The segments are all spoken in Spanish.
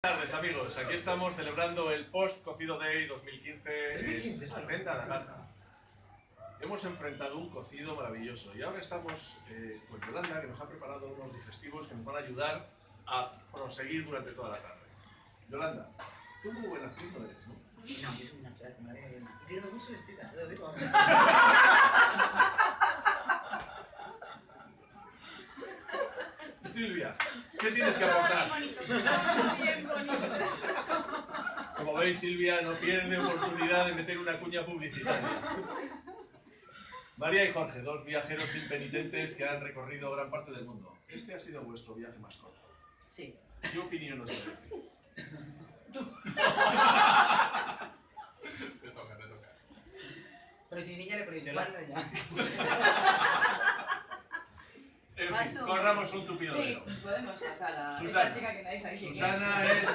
Buenas tardes amigos, aquí estamos celebrando el Post Cocido Day 2015 2015, en Atenta la Gata. Hemos enfrentado un cocido maravilloso y ahora estamos eh, con Yolanda que nos ha preparado unos digestivos que nos van a ayudar a proseguir durante toda la tarde. Yolanda, tú muy buena actriz no eres, ¿no? No, pierdo mucho vestida, te lo digo. Silvia, ¿qué tienes que aportar? Veis, Silvia no pierde oportunidad de meter una cuña publicitaria. María y Jorge, dos viajeros impenitentes que han recorrido gran parte del mundo. Este ha sido vuestro viaje más corto. Sí. ¿Qué opinión os merece? Te toca, te toca. Pero si es niña le ponéis ya. En fin, tú. corramos un tupido Sí, podemos pasar a Susana. esta chica que nadie sabe quién Susana es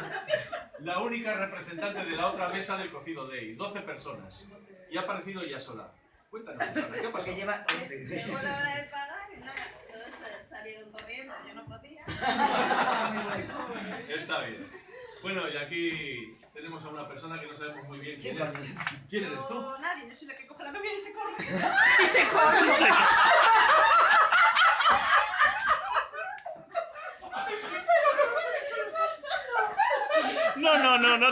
la única representante de la otra mesa del cocido Day, 12 personas. Y ha aparecido ella sola. Cuéntanos, Susana, ¿qué ha Porque pasado? lleva 11. Llegó la hora de pagar y nada, todos sa- salieron corriendo, yo no podía. Está bien. Bueno, y aquí tenemos a una persona que no sabemos muy bien quién ¿Qué es. ¿Quién eres tú? No, nadie, yo soy la que coge la novia y se corre. Y se corre. No, no, no, no.